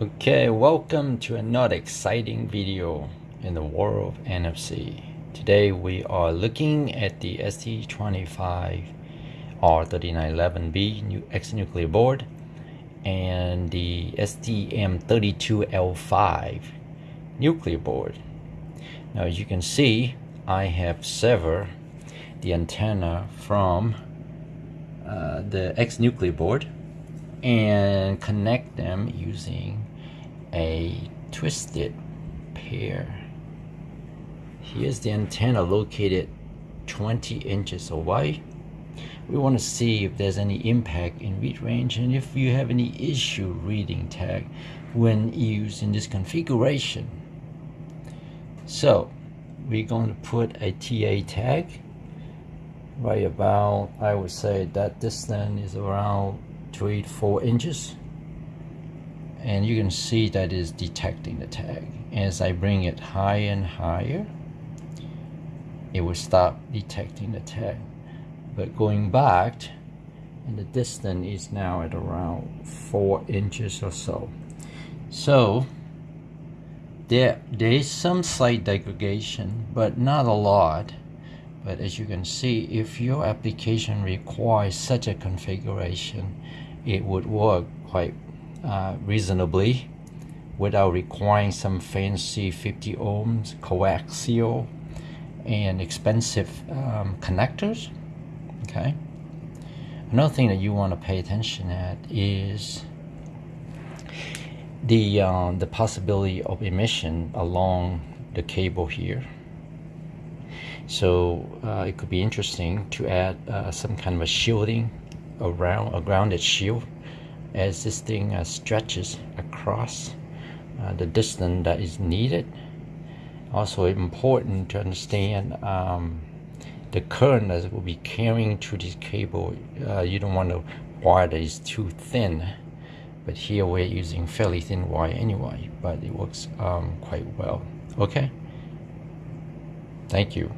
Okay, welcome to another exciting video in the world of NFC. Today we are looking at the ST25R3911B new X Nucleo board and the STM32L5 Nucleo board. Now as you can see, I have severed the antenna from uh, the X Nucleo board and connect them using a twisted pair. Here's the antenna located 20 inches away. We want to see if there's any impact in read range and if you have any issue reading tag when used in this configuration. So we're going to put a TA tag right about, I would say that distance is around 3 to 4 inches and you can see that is detecting the tag. As I bring it higher and higher it will stop detecting the tag. But going back and the distance is now at around four inches or so. So there there is some slight degradation but not a lot. But as you can see if your application requires such a configuration it would work quite uh, reasonably without requiring some fancy 50 ohms coaxial and expensive um, connectors okay? Another thing that you want to pay attention at is the uh, the possibility of emission along the cable here. So uh, it could be interesting to add uh, some kind of a shielding around a grounded shield as this thing uh, stretches across uh, the distance that is needed. Also important to understand um, the current that will be carrying through this cable. Uh, you don't want a wire that is too thin, but here we're using fairly thin wire anyway, but it works um, quite well. Okay, thank you.